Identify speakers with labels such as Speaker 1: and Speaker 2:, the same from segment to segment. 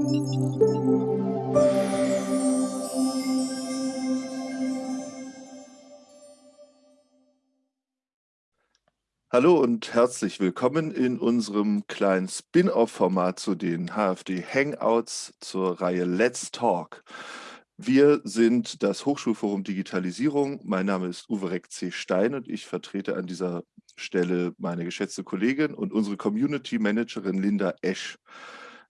Speaker 1: Hallo und herzlich willkommen in unserem kleinen Spin-off-Format zu den HFD Hangouts zur Reihe Let's Talk. Wir sind das Hochschulforum Digitalisierung. Mein Name ist Uwe Reck C. Stein und ich vertrete an dieser Stelle meine geschätzte Kollegin und unsere Community Managerin Linda Esch.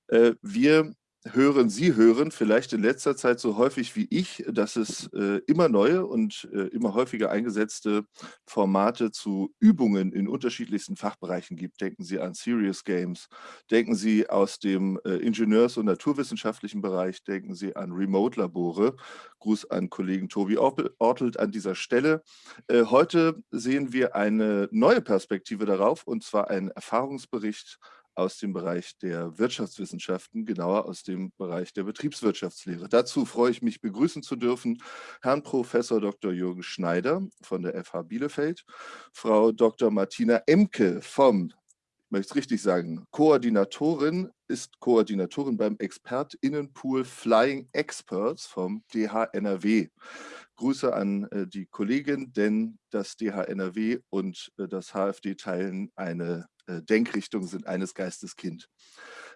Speaker 1: Äh, wir hören Sie hören vielleicht in letzter Zeit so häufig wie ich, dass es äh, immer neue und äh, immer häufiger eingesetzte Formate zu Übungen in unterschiedlichsten Fachbereichen gibt. Denken Sie an Serious Games, denken Sie aus dem äh, Ingenieurs- und naturwissenschaftlichen Bereich, denken Sie an Remote-Labore. Gruß an Kollegen Tobi Ortelt an dieser Stelle. Äh, heute sehen wir eine neue Perspektive darauf und zwar einen Erfahrungsbericht aus dem Bereich der Wirtschaftswissenschaften, genauer aus dem Bereich der Betriebswirtschaftslehre. Dazu freue ich mich, begrüßen zu dürfen Herrn Professor Dr. Jürgen Schneider von der FH Bielefeld, Frau Dr. Martina Emke vom, ich möchte es richtig sagen, Koordinatorin, ist Koordinatorin beim ExpertInnenpool Flying Experts vom DHNRW. Grüße an äh, die Kollegin, denn das DHNRW und äh, das HFD teilen eine äh, Denkrichtung sind eines Geistes Kind.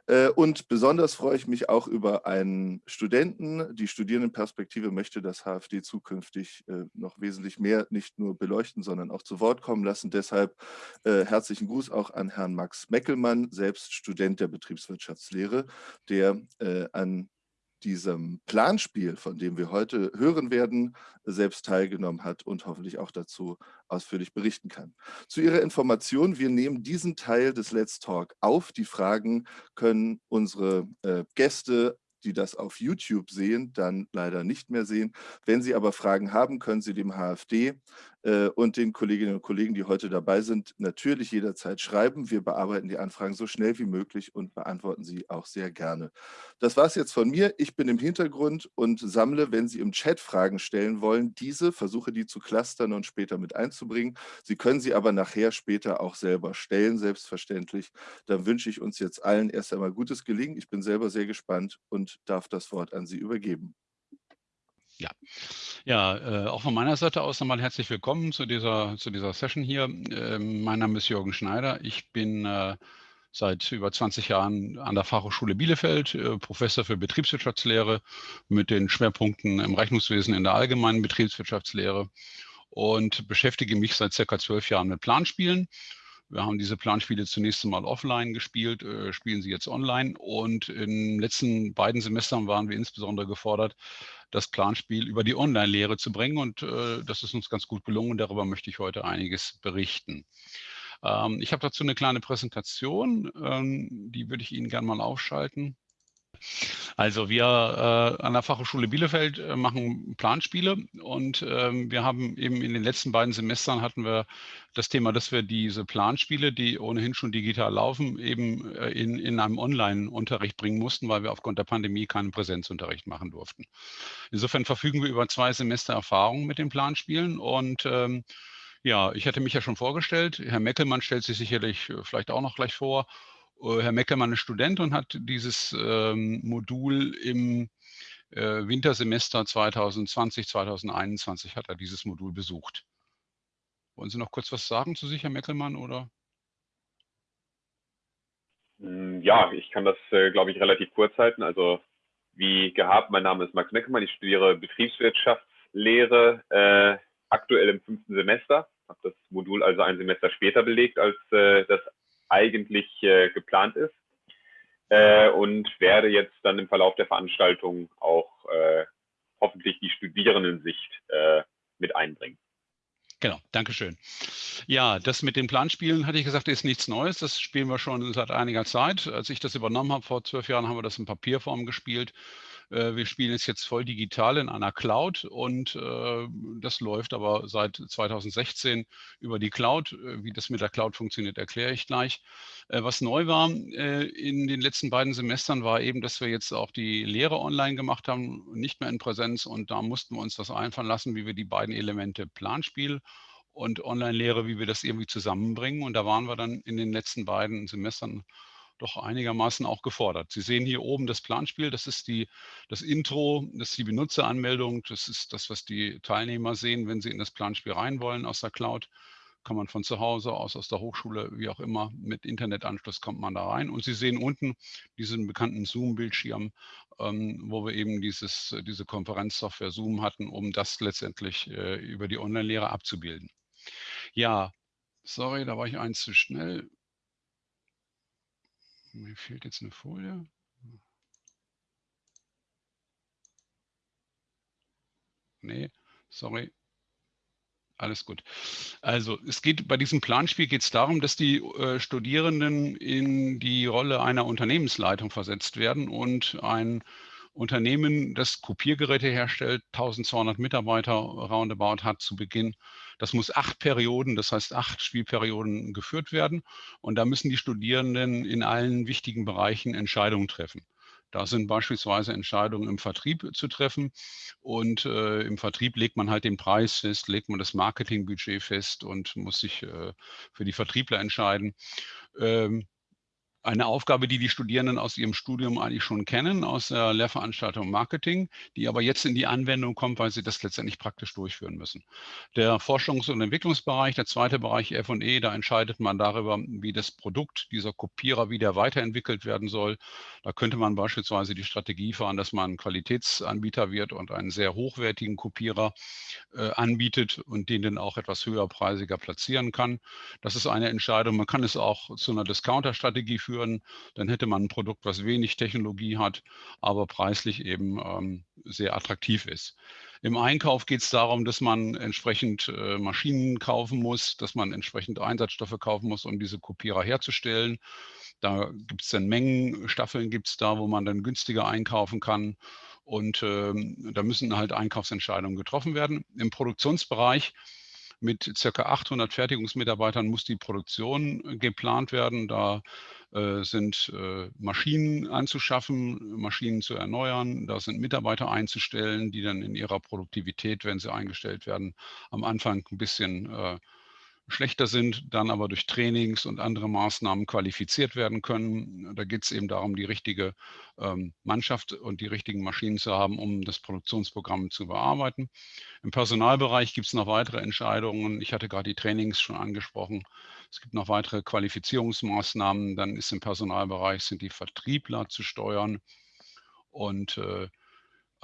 Speaker 1: Äh, und besonders freue ich mich auch über einen Studenten. Die Studierendenperspektive möchte das HFD zukünftig äh, noch wesentlich mehr nicht nur beleuchten, sondern auch zu Wort kommen lassen. Deshalb herzlichen Gruß auch an Herrn Max Meckelmann, selbst Student der Betriebswirtschaftslehre, der an diesem Planspiel, von dem wir heute hören werden, selbst teilgenommen hat und hoffentlich auch dazu ausführlich berichten kann. Zu Ihrer Information, wir nehmen diesen Teil des Let's Talk auf. Die Fragen können unsere äh, Gäste die das auf YouTube sehen, dann leider nicht mehr sehen. Wenn Sie aber Fragen haben, können Sie dem HFD und den Kolleginnen und Kollegen, die heute dabei sind, natürlich jederzeit schreiben. Wir bearbeiten die Anfragen so schnell wie möglich und beantworten sie auch sehr gerne. Das war es jetzt von mir. Ich bin im Hintergrund und sammle, wenn Sie im Chat Fragen stellen wollen, diese, versuche die zu clustern und später mit einzubringen. Sie können sie aber nachher später auch selber stellen, selbstverständlich. Dann wünsche ich uns jetzt allen erst einmal gutes Gelingen. Ich bin selber sehr gespannt und darf das Wort an Sie übergeben.
Speaker 2: Ja, ja äh, auch von meiner Seite aus nochmal herzlich willkommen zu dieser, zu dieser Session hier. Äh, mein Name ist Jürgen Schneider. Ich bin äh, seit über 20 Jahren an der Fachhochschule Bielefeld, äh, Professor für Betriebswirtschaftslehre mit den Schwerpunkten im Rechnungswesen in der allgemeinen Betriebswirtschaftslehre und beschäftige mich seit circa zwölf Jahren mit Planspielen. Wir haben diese Planspiele zunächst einmal offline gespielt, äh, spielen sie jetzt online. Und in den letzten beiden Semestern waren wir insbesondere gefordert, das Planspiel über die Online-Lehre zu bringen. Und äh, das ist uns ganz gut gelungen. Darüber möchte ich heute einiges berichten. Ähm, ich habe dazu eine kleine Präsentation, ähm, die würde ich Ihnen gerne mal aufschalten. Also wir äh, an der Fachhochschule Bielefeld äh, machen Planspiele und ähm, wir haben eben in den letzten beiden Semestern hatten wir das Thema, dass wir diese Planspiele, die ohnehin schon digital laufen, eben äh, in, in einem Online-Unterricht bringen mussten, weil wir aufgrund der Pandemie keinen Präsenzunterricht machen durften. Insofern verfügen wir über zwei Semester Erfahrung mit den Planspielen und ähm, ja, ich hatte mich ja schon vorgestellt. Herr Meckelmann stellt sich sicherlich äh, vielleicht auch noch gleich vor. Äh, Herr Meckermann ist Student und hat dieses ähm, Modul im äh, Wintersemester 2020, 2021 hat er dieses Modul besucht. Wollen Sie noch kurz was sagen zu sich, Herr Meckelmann, oder?
Speaker 3: Hm, ja, ich kann das, äh, glaube ich, relativ kurz halten. Also wie gehabt, mein Name ist Max Meckelmann, ich studiere Betriebswirtschaftslehre, äh, aktuell im fünften Semester, habe das Modul also ein Semester später belegt als äh, das eigentlich äh, geplant ist äh, und werde jetzt dann im Verlauf der Veranstaltung auch äh, hoffentlich die Studierendensicht äh, mit einbringen.
Speaker 2: Genau, Dankeschön. Ja, das mit den Planspielen, hatte ich gesagt, ist nichts Neues. Das spielen wir schon seit einiger Zeit. Als ich das übernommen habe, vor zwölf Jahren, haben wir das in Papierform gespielt. Äh, wir spielen es jetzt voll digital in einer Cloud und äh, das läuft aber seit 2016 über die Cloud. Äh, wie das mit der Cloud funktioniert, erkläre ich gleich. Was neu war in den letzten beiden Semestern war eben, dass wir jetzt auch die Lehre online gemacht haben, nicht mehr in Präsenz und da mussten wir uns das einfallen lassen, wie wir die beiden Elemente Planspiel und Online-Lehre, wie wir das irgendwie zusammenbringen. Und da waren wir dann in den letzten beiden Semestern doch einigermaßen auch gefordert. Sie sehen hier oben das Planspiel, das ist die, das Intro, das ist die Benutzeranmeldung, das ist das, was die Teilnehmer sehen, wenn sie in das Planspiel rein wollen aus der Cloud. Kann man von zu Hause aus, aus der Hochschule, wie auch immer, mit Internetanschluss kommt man da rein. Und Sie sehen unten diesen bekannten Zoom-Bildschirm, ähm, wo wir eben dieses, diese Konferenzsoftware Zoom hatten, um das letztendlich äh, über die Online-Lehre abzubilden. Ja, sorry, da war ich eins zu schnell. Mir fehlt jetzt eine Folie. Nee, sorry. Alles gut. Also es geht bei diesem Planspiel geht es darum, dass die äh, Studierenden in die Rolle einer Unternehmensleitung versetzt werden und ein Unternehmen, das Kopiergeräte herstellt, 1200 Mitarbeiter roundabout hat zu Beginn. Das muss acht Perioden, das heißt acht Spielperioden geführt werden. Und da müssen die Studierenden in allen wichtigen Bereichen Entscheidungen treffen. Da sind beispielsweise Entscheidungen im Vertrieb zu treffen und äh, im Vertrieb legt man halt den Preis fest, legt man das Marketingbudget fest und muss sich äh, für die Vertriebler entscheiden. Ähm, eine Aufgabe, die die Studierenden aus ihrem Studium eigentlich schon kennen, aus der Lehrveranstaltung Marketing, die aber jetzt in die Anwendung kommt, weil sie das letztendlich praktisch durchführen müssen. Der Forschungs- und Entwicklungsbereich, der zweite Bereich F&E, da entscheidet man darüber, wie das Produkt, dieser Kopierer wieder weiterentwickelt werden soll. Da könnte man beispielsweise die Strategie fahren, dass man Qualitätsanbieter wird und einen sehr hochwertigen Kopierer äh, anbietet und den dann auch etwas höherpreisiger platzieren kann. Das ist eine Entscheidung. Man kann es auch zu einer Discounter-Strategie führen führen, dann hätte man ein Produkt, was wenig Technologie hat, aber preislich eben ähm, sehr attraktiv ist. Im Einkauf geht es darum, dass man entsprechend äh, Maschinen kaufen muss, dass man entsprechend Einsatzstoffe kaufen muss, um diese Kopierer herzustellen. Da gibt es dann Mengenstaffeln, gibt es da, wo man dann günstiger einkaufen kann. Und ähm, da müssen halt Einkaufsentscheidungen getroffen werden. Im Produktionsbereich mit circa 800 Fertigungsmitarbeitern muss die Produktion geplant werden. Da äh, sind äh, Maschinen anzuschaffen, Maschinen zu erneuern. Da sind Mitarbeiter einzustellen, die dann in ihrer Produktivität, wenn sie eingestellt werden, am Anfang ein bisschen äh, schlechter sind, dann aber durch Trainings und andere Maßnahmen qualifiziert werden können. Da geht es eben darum, die richtige ähm, Mannschaft und die richtigen Maschinen zu haben, um das Produktionsprogramm zu bearbeiten. Im Personalbereich gibt es noch weitere Entscheidungen. Ich hatte gerade die Trainings schon angesprochen. Es gibt noch weitere Qualifizierungsmaßnahmen. Dann ist im Personalbereich sind die Vertriebler zu steuern und äh,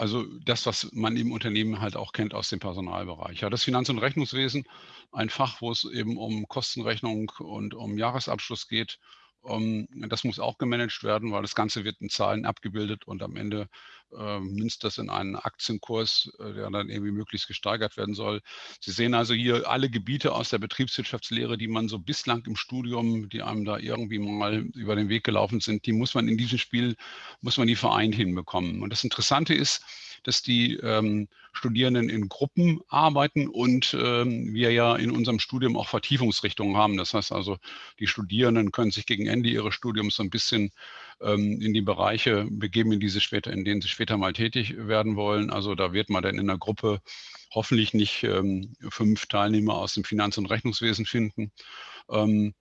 Speaker 2: also das, was man im Unternehmen halt auch kennt aus dem Personalbereich. Ja, das Finanz- und Rechnungswesen, ein Fach, wo es eben um Kostenrechnung und um Jahresabschluss geht das muss auch gemanagt werden, weil das Ganze wird in Zahlen abgebildet und am Ende äh, münzt das in einen Aktienkurs, äh, der dann irgendwie möglichst gesteigert werden soll. Sie sehen also hier alle Gebiete aus der Betriebswirtschaftslehre, die man so bislang im Studium, die einem da irgendwie mal über den Weg gelaufen sind, die muss man in diesem Spiel, muss man die vereint hinbekommen. Und das Interessante ist, dass die ähm, Studierenden in Gruppen arbeiten und ähm, wir ja in unserem Studium auch Vertiefungsrichtungen haben. Das heißt also, die Studierenden können sich gegen Ende ihres Studiums so ein bisschen ähm, in die Bereiche begeben, in, diese später, in denen sie später mal tätig werden wollen. Also da wird man dann in der Gruppe hoffentlich nicht ähm, fünf Teilnehmer aus dem Finanz- und Rechnungswesen finden. Ähm,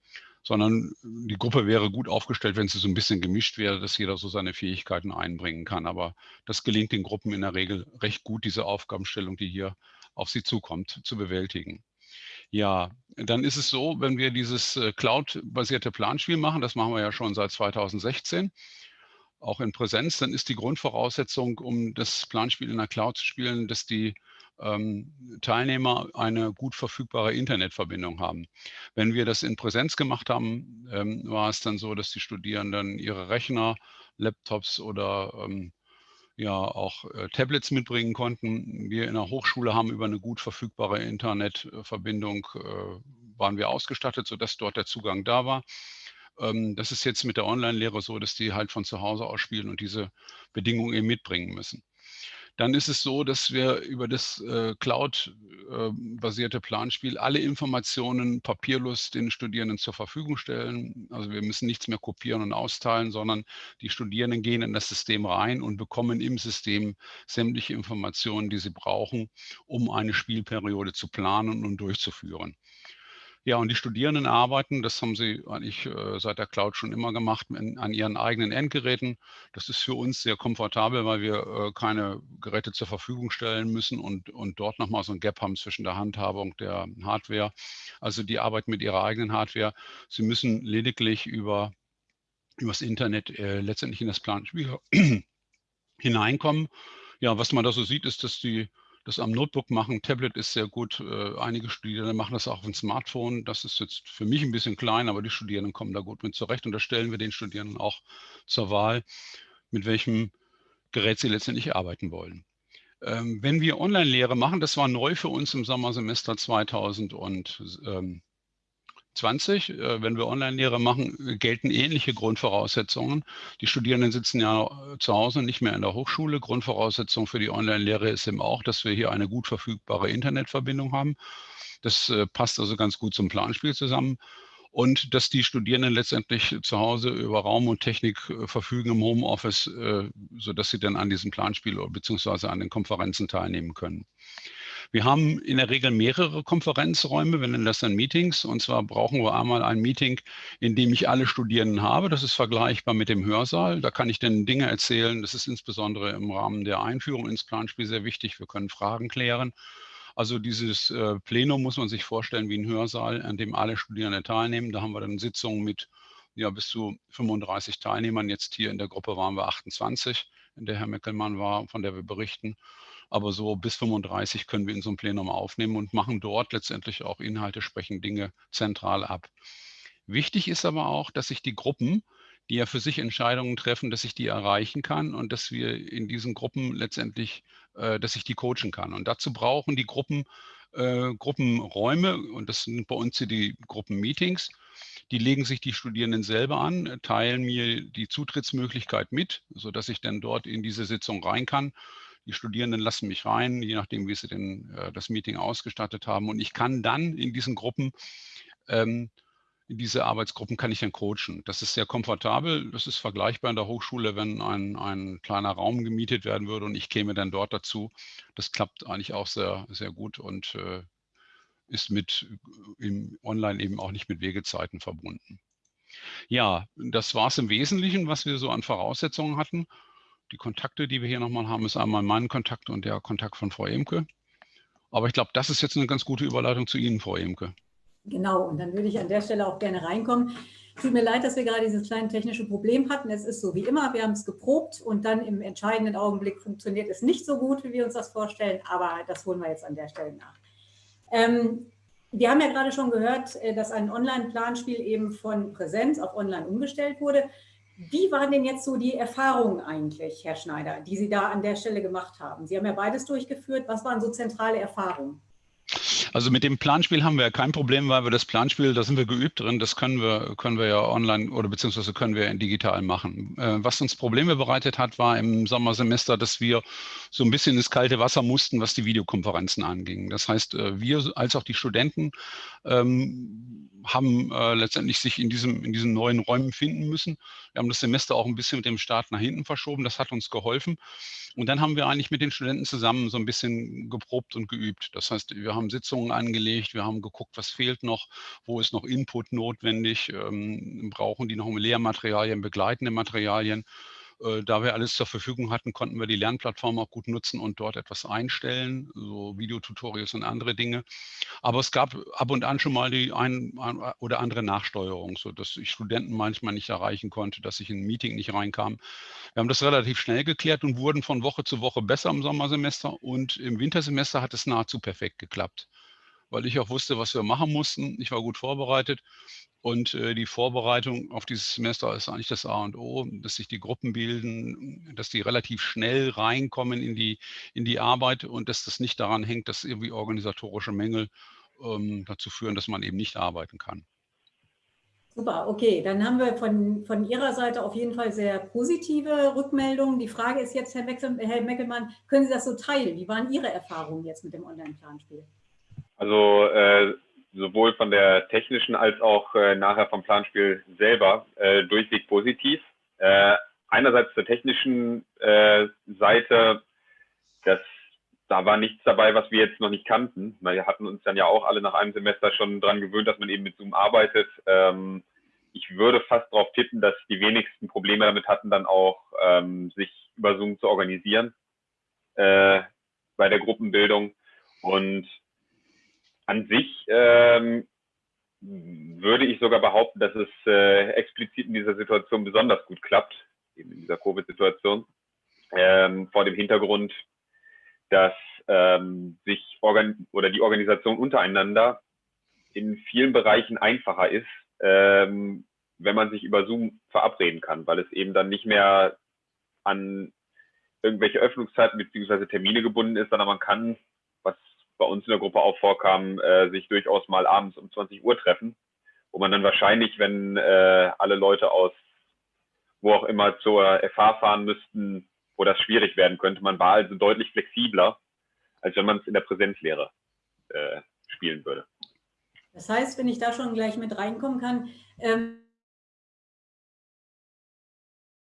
Speaker 2: sondern die Gruppe wäre gut aufgestellt, wenn sie so ein bisschen gemischt wäre, dass jeder so seine Fähigkeiten einbringen kann. Aber das gelingt den Gruppen in der Regel recht gut, diese Aufgabenstellung, die hier auf sie zukommt, zu bewältigen. Ja, dann ist es so, wenn wir dieses äh, Cloud-basierte Planspiel machen, das machen wir ja schon seit 2016, auch in Präsenz, dann ist die Grundvoraussetzung, um das Planspiel in der Cloud zu spielen, dass die Teilnehmer eine gut verfügbare Internetverbindung haben. Wenn wir das in Präsenz gemacht haben, ähm, war es dann so, dass die Studierenden ihre Rechner, Laptops oder ähm, ja auch äh, Tablets mitbringen konnten. Wir in der Hochschule haben über eine gut verfügbare Internetverbindung äh, waren wir ausgestattet, sodass dort der Zugang da war. Ähm, das ist jetzt mit der Online-Lehre so, dass die halt von zu Hause aus spielen und diese Bedingungen eben mitbringen müssen. Dann ist es so, dass wir über das äh, Cloud-basierte äh, Planspiel alle Informationen papierlos den Studierenden zur Verfügung stellen. Also wir müssen nichts mehr kopieren und austeilen, sondern die Studierenden gehen in das System rein und bekommen im System sämtliche Informationen, die sie brauchen, um eine Spielperiode zu planen und durchzuführen. Ja, und die Studierenden arbeiten, das haben sie eigentlich äh, seit der Cloud schon immer gemacht, in, an ihren eigenen Endgeräten. Das ist für uns sehr komfortabel, weil wir äh, keine Geräte zur Verfügung stellen müssen und, und dort nochmal so ein Gap haben zwischen der Handhabung der Hardware. Also die arbeiten mit ihrer eigenen Hardware. Sie müssen lediglich über übers Internet äh, letztendlich in das Planspiel hineinkommen. Ja, was man da so sieht, ist, dass die das am Notebook machen. Tablet ist sehr gut. Äh, einige Studierende machen das auch auf dem Smartphone. Das ist jetzt für mich ein bisschen klein, aber die Studierenden kommen da gut mit zurecht. Und da stellen wir den Studierenden auch zur Wahl, mit welchem Gerät sie letztendlich arbeiten wollen. Ähm, wenn wir Online-Lehre machen, das war neu für uns im Sommersemester 2000 und ähm, 20, äh, wenn wir Online-Lehre machen, gelten ähnliche Grundvoraussetzungen. Die Studierenden sitzen ja äh, zu Hause, nicht mehr in der Hochschule. Grundvoraussetzung für die Online-Lehre ist eben auch, dass wir hier eine gut verfügbare Internetverbindung haben. Das äh, passt also ganz gut zum Planspiel zusammen. Und dass die Studierenden letztendlich zu Hause über Raum und Technik verfügen im Homeoffice, sodass sie dann an diesem Planspiel bzw. an den Konferenzen teilnehmen können. Wir haben in der Regel mehrere Konferenzräume, wir nennen das dann Meetings. Und zwar brauchen wir einmal ein Meeting, in dem ich alle Studierenden habe. Das ist vergleichbar mit dem Hörsaal. Da kann ich dann Dinge erzählen. Das ist insbesondere im Rahmen der Einführung ins Planspiel sehr wichtig. Wir können Fragen klären. Also dieses äh, Plenum muss man sich vorstellen wie ein Hörsaal, an dem alle Studierenden teilnehmen. Da haben wir dann Sitzungen mit ja, bis zu 35 Teilnehmern. Jetzt hier in der Gruppe waren wir 28, in der Herr Meckelmann war, von der wir berichten aber so bis 35 können wir in so einem Plenum aufnehmen und machen dort letztendlich auch Inhalte, sprechen Dinge zentral ab. Wichtig ist aber auch, dass sich die Gruppen, die ja für sich Entscheidungen treffen, dass ich die erreichen kann und dass wir in diesen Gruppen letztendlich, äh, dass ich die coachen kann. Und dazu brauchen die Gruppen äh, Gruppenräume und das sind bei uns hier die Gruppenmeetings. Die legen sich die Studierenden selber an, teilen mir die Zutrittsmöglichkeit mit, sodass ich dann dort in diese Sitzung rein kann. Die Studierenden lassen mich rein, je nachdem, wie sie denn äh, das Meeting ausgestattet haben. Und ich kann dann in diesen Gruppen, ähm, in diese Arbeitsgruppen kann ich dann coachen. Das ist sehr komfortabel. Das ist vergleichbar in der Hochschule, wenn ein, ein kleiner Raum gemietet werden würde und ich käme dann dort dazu. Das klappt eigentlich auch sehr, sehr gut und äh, ist mit äh, im Online eben auch nicht mit Wegezeiten verbunden. Ja, das war es im Wesentlichen, was wir so an Voraussetzungen hatten die Kontakte, die wir hier nochmal haben, ist einmal mein Kontakt und der Kontakt von Frau Emke. Aber ich glaube, das ist jetzt eine ganz gute Überleitung zu Ihnen, Frau Emke.
Speaker 4: Genau, und dann würde ich an der Stelle auch gerne reinkommen. Tut mir leid, dass wir gerade dieses kleine technische Problem hatten. Es ist so wie immer, wir haben es geprobt und dann im entscheidenden Augenblick funktioniert es nicht so gut, wie wir uns das vorstellen, aber das holen wir jetzt an der Stelle nach. Ähm, wir haben ja gerade schon gehört, äh, dass ein Online-Planspiel eben von Präsenz auf Online umgestellt wurde. Wie waren denn jetzt so die Erfahrungen eigentlich, Herr Schneider, die Sie da an der Stelle gemacht haben? Sie haben ja beides durchgeführt. Was waren so zentrale Erfahrungen?
Speaker 2: Also mit dem Planspiel haben wir ja kein Problem, weil wir das Planspiel, da sind wir geübt drin, das können wir, können wir ja online oder beziehungsweise können wir digital machen. Äh, was uns Probleme bereitet hat, war im Sommersemester, dass wir so ein bisschen ins kalte Wasser mussten, was die Videokonferenzen anging. Das heißt, äh, wir als auch die Studenten ähm, haben äh, letztendlich sich in, diesem, in diesen neuen Räumen finden müssen. Wir haben das Semester auch ein bisschen mit dem Start nach hinten verschoben. Das hat uns geholfen. Und dann haben wir eigentlich mit den Studenten zusammen so ein bisschen geprobt und geübt. Das heißt, wir haben Sitzungen angelegt, wir haben geguckt, was fehlt noch, wo ist noch Input notwendig, ähm, brauchen die noch Lehrmaterialien, begleitende Materialien. Äh, da wir alles zur Verfügung hatten, konnten wir die Lernplattform auch gut nutzen und dort etwas einstellen, so Videotutorials und andere Dinge. Aber es gab ab und an schon mal die ein oder andere Nachsteuerung, sodass ich Studenten manchmal nicht erreichen konnte, dass ich in ein Meeting nicht reinkam. Wir haben das relativ schnell geklärt und wurden von Woche zu Woche besser im Sommersemester und im Wintersemester hat es nahezu perfekt geklappt weil ich auch wusste, was wir machen mussten. Ich war gut vorbereitet und äh, die Vorbereitung auf dieses Semester ist eigentlich das A und O, dass sich die Gruppen bilden, dass die relativ schnell reinkommen in die, in die Arbeit und dass das nicht daran hängt, dass irgendwie organisatorische Mängel ähm, dazu führen, dass man eben nicht arbeiten kann.
Speaker 4: Super, okay. Dann haben wir von, von Ihrer Seite auf jeden Fall sehr positive Rückmeldungen. Die Frage ist jetzt, Herr, Meckel, Herr Meckelmann, können Sie das so teilen? Wie waren Ihre Erfahrungen jetzt mit dem Online-Planspiel?
Speaker 3: Also äh, sowohl von der technischen als auch äh, nachher vom Planspiel selber äh, durchweg positiv. Äh, einerseits zur technischen äh, Seite, das da war nichts dabei, was wir jetzt noch nicht kannten. Wir hatten uns dann ja auch alle nach einem Semester schon dran gewöhnt, dass man eben mit Zoom arbeitet. Ähm, ich würde fast darauf tippen, dass die wenigsten Probleme damit hatten, dann auch ähm, sich über Zoom zu organisieren äh, bei der Gruppenbildung. Und an sich ähm, würde ich sogar behaupten, dass es äh, explizit in dieser Situation besonders gut klappt, eben in dieser Covid-Situation, ähm, vor dem Hintergrund, dass ähm, sich organ oder die Organisation untereinander in vielen Bereichen einfacher ist, ähm, wenn man sich über Zoom verabreden kann, weil es eben dann nicht mehr an irgendwelche Öffnungszeiten beziehungsweise Termine gebunden ist, sondern man kann, was bei uns in der Gruppe auch vorkam, äh, sich durchaus mal abends um 20 Uhr treffen, wo man dann wahrscheinlich, wenn äh, alle Leute aus wo auch immer zur FH fahren müssten, wo das schwierig werden könnte. Man war also deutlich flexibler, als wenn man es in der Präsenzlehre äh, spielen würde.
Speaker 4: Das heißt, wenn ich da schon gleich mit reinkommen kann, ähm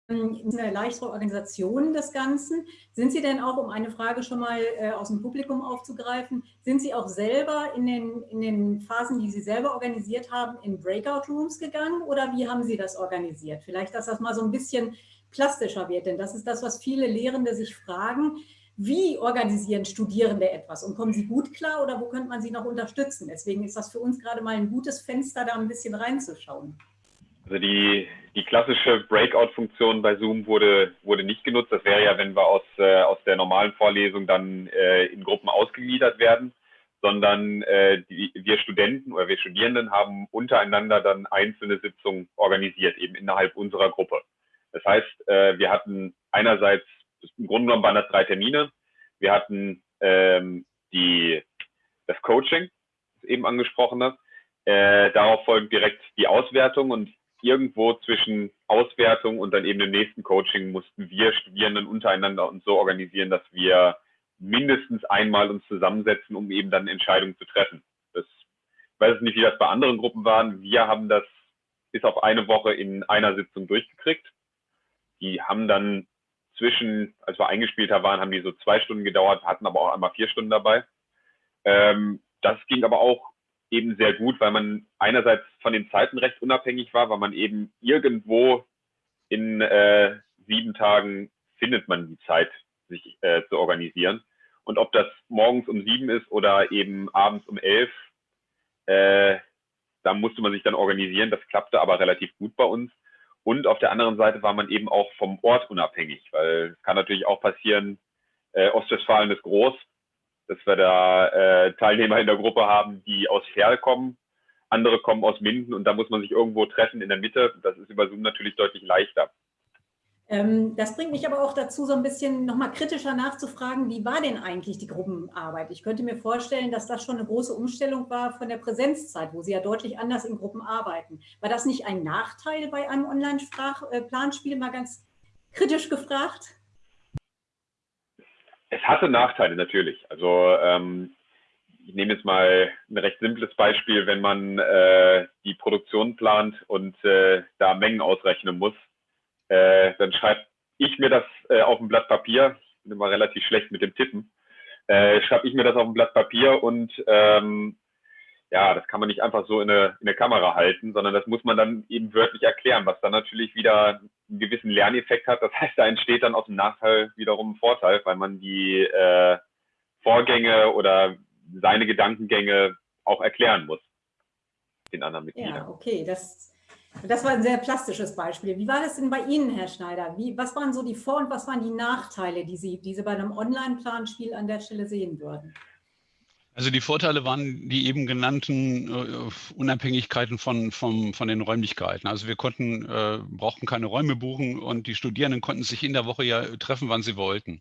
Speaker 4: eine leichtere Organisation des Ganzen. Sind Sie denn auch, um eine Frage schon mal äh, aus dem Publikum aufzugreifen, sind Sie auch selber in den, in den Phasen, die Sie selber organisiert haben, in Breakout-Rooms gegangen oder wie haben Sie das organisiert? Vielleicht, dass das mal so ein bisschen plastischer wird, denn das ist das, was viele Lehrende sich fragen. Wie organisieren Studierende etwas und kommen sie gut klar oder wo könnte man sie noch unterstützen? Deswegen ist das für uns gerade mal ein gutes Fenster, da ein bisschen reinzuschauen.
Speaker 3: Also die, die klassische Breakout-Funktion bei Zoom wurde, wurde nicht genutzt. Das wäre ja, wenn wir aus, äh, aus der normalen Vorlesung dann äh, in Gruppen ausgegliedert werden, sondern äh, die, wir Studenten oder wir Studierenden haben untereinander dann einzelne Sitzungen organisiert, eben innerhalb unserer Gruppe. Das heißt, äh, wir hatten einerseits, im Grunde genommen waren das drei Termine. Wir hatten ähm, die, das Coaching, das eben angesprochene. Äh, darauf folgt direkt die Auswertung und irgendwo zwischen Auswertung und dann eben dem nächsten Coaching mussten wir Studierenden untereinander uns so organisieren, dass wir mindestens einmal uns zusammensetzen, um eben dann Entscheidungen zu treffen. Das ich weiß nicht, wie das bei anderen Gruppen waren. Wir haben das bis auf eine Woche in einer Sitzung durchgekriegt. Die haben dann zwischen, als wir eingespielter waren, haben die so zwei Stunden gedauert, hatten aber auch einmal vier Stunden dabei. Ähm, das ging aber auch eben sehr gut, weil man einerseits von den Zeiten recht unabhängig war, weil man eben irgendwo in äh, sieben Tagen findet man die Zeit, sich äh, zu organisieren. Und ob das morgens um sieben ist oder eben abends um elf, äh, da musste man sich dann organisieren. Das klappte aber relativ gut bei uns. Und auf der anderen Seite war man eben auch vom Ort unabhängig, weil es kann natürlich auch passieren, äh, Ostwestfalen ist groß, dass wir da äh, Teilnehmer in der Gruppe haben, die aus Ferl kommen, andere kommen aus Minden und da muss man sich irgendwo treffen in der Mitte. Das ist über Zoom natürlich deutlich leichter.
Speaker 4: Ähm, das bringt mich aber auch dazu, so ein bisschen nochmal kritischer nachzufragen, wie war denn eigentlich die Gruppenarbeit? Ich könnte mir vorstellen, dass das schon eine große Umstellung war von der Präsenzzeit, wo Sie ja deutlich anders in Gruppen arbeiten. War das nicht ein Nachteil bei einem Online-Planspiel, mal ganz kritisch gefragt?
Speaker 3: Es hatte Nachteile natürlich. Also ähm, ich nehme jetzt mal ein recht simples Beispiel, wenn man äh, die Produktion plant und äh, da Mengen ausrechnen muss, äh, dann schreibe ich mir das äh, auf ein Blatt Papier. Ich bin immer relativ schlecht mit dem Tippen. Äh, schreibe ich mir das auf ein Blatt Papier und ähm, ja, das kann man nicht einfach so in eine, in eine Kamera halten, sondern das muss man dann eben wörtlich erklären, was dann natürlich wieder einen gewissen Lerneffekt hat. Das heißt, da entsteht dann aus dem Nachteil wiederum ein Vorteil, weil man die äh, Vorgänge oder seine Gedankengänge auch erklären muss den anderen Mitgliedern.
Speaker 4: Ja, okay, das, das war ein sehr plastisches Beispiel. Wie war das denn bei Ihnen, Herr Schneider? Wie, was waren so die Vor- und was waren die Nachteile, die Sie, die Sie bei einem Online-Planspiel an der Stelle sehen würden?
Speaker 2: Also die Vorteile waren die eben genannten äh, Unabhängigkeiten von, von, von den Räumlichkeiten. Also wir konnten, äh, brauchten keine Räume buchen und die Studierenden konnten sich in der Woche ja treffen, wann sie wollten.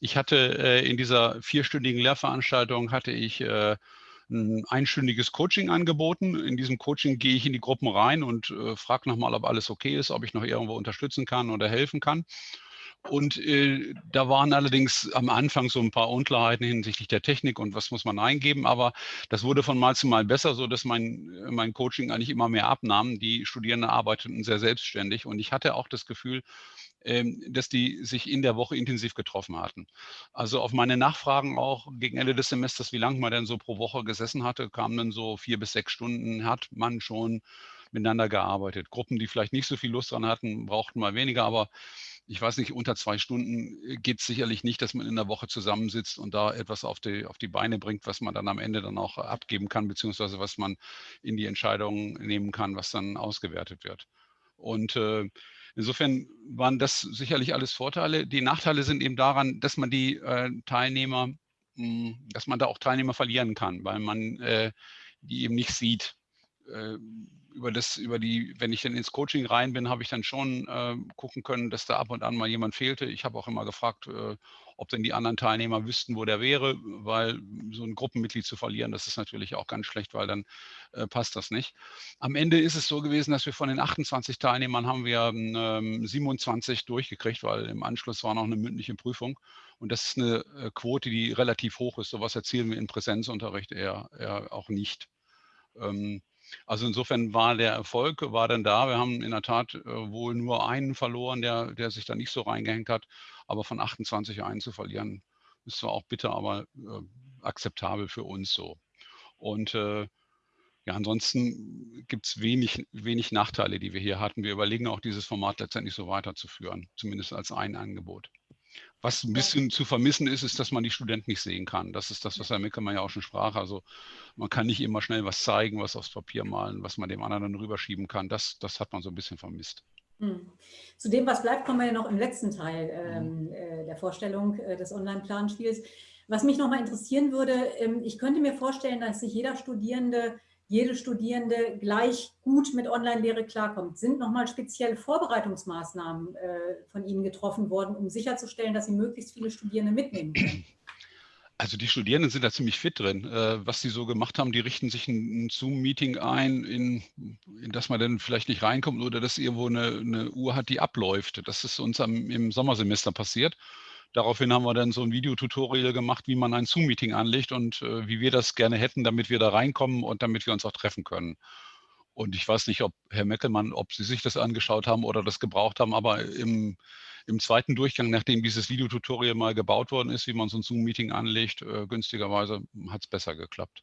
Speaker 2: Ich hatte äh, in dieser vierstündigen Lehrveranstaltung hatte ich äh, ein einstündiges Coaching angeboten. In diesem Coaching gehe ich in die Gruppen rein und äh, frage nochmal, ob alles okay ist, ob ich noch irgendwo unterstützen kann oder helfen kann. Und äh, da waren allerdings am Anfang so ein paar Unklarheiten hinsichtlich der Technik und was muss man eingeben. Aber das wurde von Mal zu Mal besser, so dass mein, mein Coaching eigentlich immer mehr abnahm. Die Studierenden arbeiteten sehr selbstständig und ich hatte auch das Gefühl, ähm, dass die sich in der Woche intensiv getroffen hatten. Also auf meine Nachfragen auch gegen Ende des Semesters, wie lange man denn so pro Woche gesessen hatte, kamen dann so vier bis sechs Stunden, hat man schon miteinander gearbeitet. Gruppen, die vielleicht nicht so viel Lust dran hatten, brauchten mal weniger, aber ich weiß nicht, unter zwei Stunden äh, geht es sicherlich nicht, dass man in der Woche zusammensitzt und da etwas auf die, auf die Beine bringt, was man dann am Ende dann auch abgeben kann, beziehungsweise was man in die Entscheidungen nehmen kann, was dann ausgewertet wird. Und äh, insofern waren das sicherlich alles Vorteile. Die Nachteile sind eben daran, dass man die äh, Teilnehmer, mh, hm, dass man da auch Teilnehmer verlieren kann, weil man äh, die eben nicht sieht äh, über das, über die, wenn ich dann ins Coaching rein bin, habe ich dann schon äh, gucken können, dass da ab und an mal jemand fehlte. Ich habe auch immer gefragt, äh, ob denn die anderen Teilnehmer wüssten, wo der wäre, weil so ein Gruppenmitglied zu verlieren, das ist natürlich auch ganz schlecht, weil dann äh, passt das nicht. Am Ende ist es so gewesen, dass wir von den 28 Teilnehmern haben wir ähm, 27 durchgekriegt, weil im Anschluss war noch eine mündliche Prüfung. Und das ist eine äh, Quote, die relativ hoch ist. Sowas erzielen wir in Präsenzunterricht eher, eher auch nicht. Ähm, also insofern war der Erfolg war dann da. Wir haben in der Tat äh, wohl nur einen verloren, der, der sich da nicht so reingehängt hat. Aber von 28 einen zu verlieren, ist zwar auch bitter, aber äh, akzeptabel für uns so. Und äh, ja, ansonsten gibt es wenig, wenig Nachteile, die wir hier hatten. Wir überlegen auch, dieses Format letztendlich so weiterzuführen, zumindest als ein Angebot. Was ein bisschen zu vermissen ist, ist, dass man die Studenten nicht sehen kann. Das ist das, was Herr Mickelmann ja auch schon sprach. Also man kann nicht immer schnell was zeigen, was aufs Papier malen, was man dem anderen dann rüberschieben kann. Das, das hat man so ein bisschen vermisst.
Speaker 4: Hm. Zu dem, was bleibt, kommen wir ja noch im letzten Teil ähm, äh, der Vorstellung äh, des Online-Planspiels. Was mich noch mal interessieren würde, ähm, ich könnte mir vorstellen, dass sich jeder Studierende jede Studierende gleich gut mit Online-Lehre klarkommt. Sind nochmal spezielle Vorbereitungsmaßnahmen äh, von Ihnen getroffen worden, um sicherzustellen, dass Sie möglichst viele Studierende mitnehmen können?
Speaker 2: Also die Studierenden sind da ziemlich fit drin. Äh, was sie so gemacht haben, die richten sich ein, Zoom-Meeting ein, in, in, das man dann vielleicht nicht reinkommt oder dass irgendwo eine, eine Uhr hat, die abläuft. Das ist uns am, im Sommersemester passiert. Daraufhin haben wir dann so ein Videotutorial gemacht, wie man ein Zoom-Meeting anlegt und äh, wie wir das gerne hätten, damit wir da reinkommen und damit wir uns auch treffen können. Und ich weiß nicht, ob Herr Meckelmann, ob Sie sich das angeschaut haben oder das gebraucht haben, aber im, im zweiten Durchgang, nachdem dieses Videotutorial mal gebaut worden ist, wie man so ein Zoom-Meeting anlegt, äh, günstigerweise hat es besser geklappt.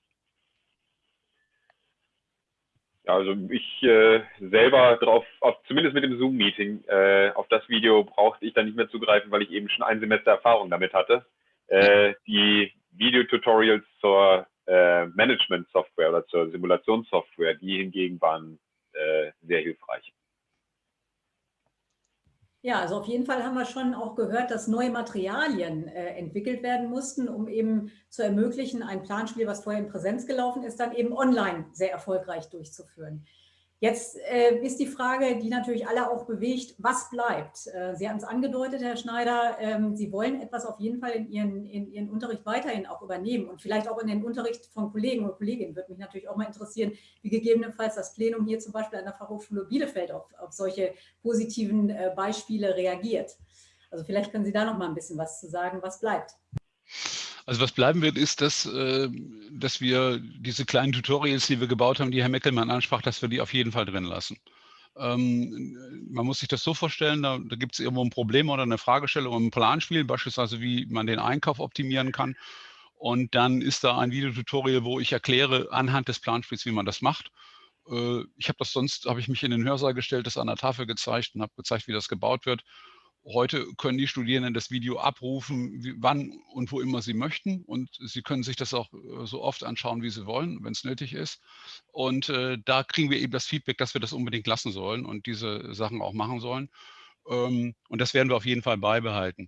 Speaker 3: Ja, also ich äh, selber drauf, auf, zumindest mit dem Zoom-Meeting, äh, auf das Video brauchte ich dann nicht mehr zugreifen, weil ich eben schon ein Semester Erfahrung damit hatte. Äh, die Videotutorials zur äh, Management-Software oder zur Simulationssoftware, die hingegen waren äh, sehr hilfreich.
Speaker 4: Ja, also auf jeden Fall haben wir schon auch gehört, dass neue Materialien äh, entwickelt werden mussten, um eben zu ermöglichen, ein Planspiel, was vorher in Präsenz gelaufen ist, dann eben online sehr erfolgreich durchzuführen. Jetzt äh, ist die Frage, die natürlich alle auch bewegt, was bleibt? Äh, Sie haben es angedeutet, Herr Schneider, ähm, Sie wollen etwas auf jeden Fall in Ihren, in Ihren Unterricht weiterhin auch übernehmen und vielleicht auch in den Unterricht von Kollegen und Kolleginnen. Würde mich natürlich auch mal interessieren, wie gegebenenfalls das Plenum hier zum Beispiel an der Fachhochschule Bielefeld auf, auf solche positiven äh, Beispiele reagiert. Also vielleicht können Sie da noch mal ein bisschen was zu sagen, was bleibt.
Speaker 2: Also was bleiben wird, ist, dass, äh, dass wir diese kleinen Tutorials, die wir gebaut haben, die Herr Meckelmann ansprach, dass wir die auf jeden Fall drin lassen. Ähm, man muss sich das so vorstellen, da, da gibt es irgendwo ein Problem oder eine Fragestellung im Planspiel, beispielsweise wie man den Einkauf optimieren kann. Und dann ist da ein Videotutorial, wo ich erkläre anhand des Planspiels, wie man das macht. Äh, ich habe das sonst, habe ich mich in den Hörsaal gestellt, das an der Tafel gezeigt und habe gezeigt, wie das gebaut wird. Heute können die Studierenden das Video abrufen, wie, wann und wo immer sie möchten. Und sie können sich das auch äh, so oft anschauen, wie sie wollen, wenn es nötig ist. Und äh, da kriegen wir eben das Feedback, dass wir das unbedingt lassen sollen und diese Sachen auch machen sollen. Ähm, und das werden wir auf jeden Fall beibehalten.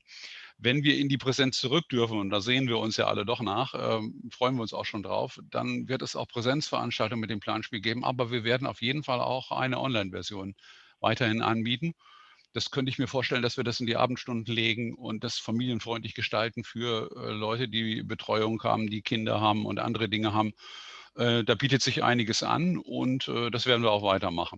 Speaker 2: Wenn wir in die Präsenz zurück dürfen, und da sehen wir uns ja alle doch nach, ähm, freuen wir uns auch schon drauf, dann wird es auch Präsenzveranstaltungen mit dem Planspiel geben. Aber wir werden auf jeden Fall auch eine Online-Version weiterhin anbieten. Das könnte ich mir vorstellen, dass wir das in die Abendstunden legen und das familienfreundlich gestalten für äh, Leute, die Betreuung haben, die Kinder haben und andere Dinge haben. Äh, da bietet sich einiges an und äh, das werden wir auch weitermachen.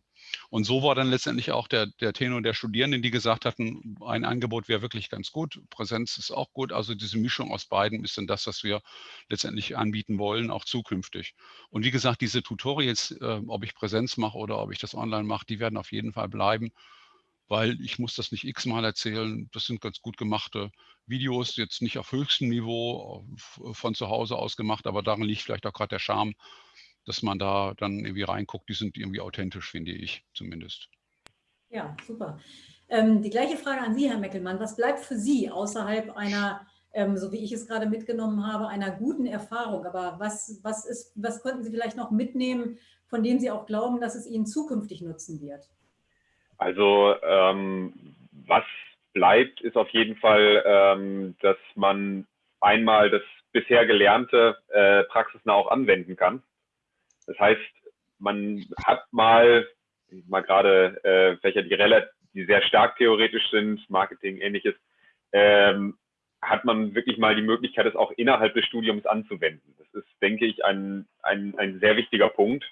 Speaker 2: Und so war dann letztendlich auch der, der Tenor der Studierenden, die gesagt hatten, ein Angebot wäre wirklich ganz gut, Präsenz ist auch gut. Also diese Mischung aus beiden ist dann das, was wir letztendlich anbieten wollen, auch zukünftig. Und wie gesagt, diese Tutorials, ob ich Präsenz mache oder ob ich das online mache, die werden auf jeden Fall bleiben. Weil ich muss das nicht x-mal erzählen. Das sind ganz gut gemachte Videos, jetzt nicht auf höchstem Niveau von zu Hause aus gemacht, aber darin liegt vielleicht auch gerade der Charme, dass man da dann irgendwie reinguckt. Die sind irgendwie authentisch, finde ich zumindest.
Speaker 4: Ja, super. Ähm, die gleiche Frage an Sie, Herr Meckelmann. Was bleibt für Sie außerhalb einer, ähm, so wie ich es gerade mitgenommen habe, einer guten Erfahrung? Aber was, was, ist, was könnten Sie vielleicht noch mitnehmen, von dem Sie auch glauben, dass es Ihnen zukünftig nutzen wird?
Speaker 3: Also ähm, was bleibt, ist auf jeden Fall, ähm, dass man einmal das bisher Gelernte äh, praxisnah auch anwenden kann. Das heißt, man hat mal, mal gerade äh, Fächer, die relativ die sehr stark theoretisch sind, Marketing, ähnliches, ähm, hat man wirklich mal die Möglichkeit, es auch innerhalb des Studiums anzuwenden. Das ist, denke ich, ein, ein, ein sehr wichtiger Punkt,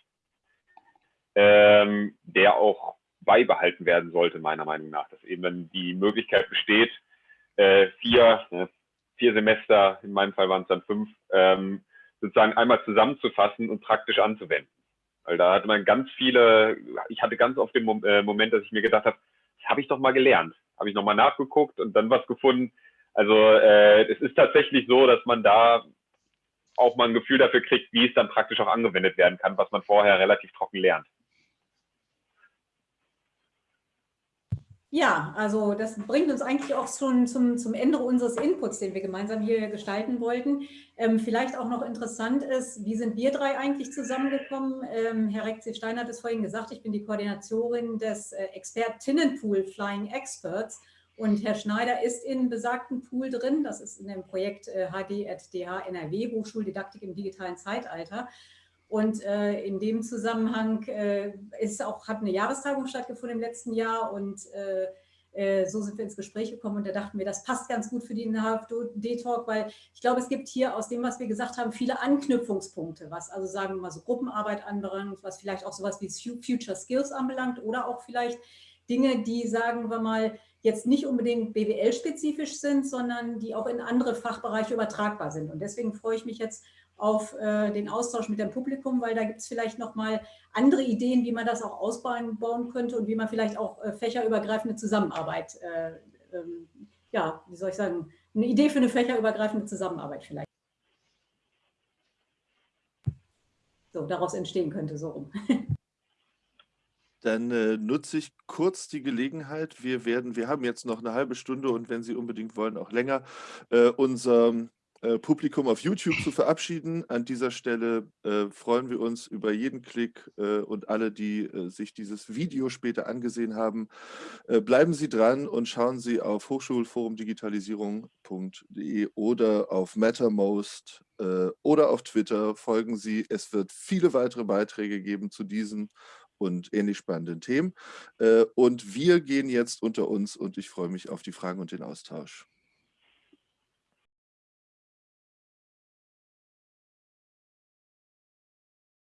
Speaker 3: ähm, der auch beibehalten werden sollte, meiner Meinung nach. Dass eben dann die Möglichkeit besteht, äh, vier, äh, vier Semester, in meinem Fall waren es dann fünf, ähm, sozusagen einmal zusammenzufassen und praktisch anzuwenden. Weil da hatte man ganz viele, ich hatte ganz oft den äh, Moment, dass ich mir gedacht habe, habe ich doch mal gelernt. Habe ich nochmal nachgeguckt und dann was gefunden. Also äh, es ist tatsächlich so, dass man da auch mal ein Gefühl dafür kriegt, wie es dann praktisch auch angewendet werden kann, was man vorher relativ trocken lernt.
Speaker 4: Ja, also das bringt uns eigentlich auch schon zum, zum Ende unseres Inputs, den wir gemeinsam hier gestalten wollten. Ähm, vielleicht auch noch interessant ist, wie sind wir drei eigentlich zusammengekommen? Ähm, Herr Rekzi-Stein hat es vorhin gesagt, ich bin die Koordinatorin des äh, Expertinnenpool Flying Experts und Herr Schneider ist in besagten Pool drin. Das ist in dem Projekt äh, HD@DH NRW, Hochschuldidaktik im digitalen Zeitalter. Und äh, in dem Zusammenhang äh, ist auch, hat eine Jahrestagung stattgefunden im letzten Jahr und äh, äh, so sind wir ins Gespräch gekommen und da dachten wir, das passt ganz gut für den HFD-Talk, weil ich glaube, es gibt hier aus dem, was wir gesagt haben, viele Anknüpfungspunkte, was also sagen wir mal so Gruppenarbeit anbelangt, was vielleicht auch sowas wie Future Skills anbelangt oder auch vielleicht Dinge, die, sagen wir mal, jetzt nicht unbedingt BWL-spezifisch sind, sondern die auch in andere Fachbereiche übertragbar sind. Und deswegen freue ich mich jetzt auf äh, den Austausch mit dem Publikum, weil da gibt es vielleicht nochmal andere Ideen, wie man das auch ausbauen könnte und wie man vielleicht auch äh, fächerübergreifende Zusammenarbeit, äh, ähm, ja, wie soll ich sagen, eine Idee für eine fächerübergreifende Zusammenarbeit vielleicht. So, daraus entstehen könnte, so rum.
Speaker 1: Dann äh, nutze ich kurz die Gelegenheit. Wir werden, wir haben jetzt noch eine halbe Stunde und wenn Sie unbedingt wollen, auch länger, äh, unser Publikum auf YouTube zu verabschieden. An dieser Stelle äh, freuen wir uns über jeden Klick äh, und alle, die äh, sich dieses Video später angesehen haben. Äh, bleiben Sie dran und schauen Sie auf hochschulforumdigitalisierung.de oder auf Mattermost äh, oder auf Twitter. Folgen Sie. Es wird viele weitere Beiträge geben zu diesen und ähnlich spannenden Themen. und wir gehen jetzt unter uns und ich freue mich auf die Fragen und den Austausch.